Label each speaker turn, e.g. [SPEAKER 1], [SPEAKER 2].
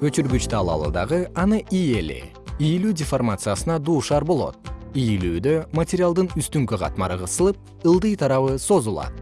[SPEAKER 1] өчүргүчтү алалы дагы аны ийели ийилүү деформациясына дуушар болот. Ийилүүдө материалдын үстүңкү катмары кысылып ылдый тарабы созулат.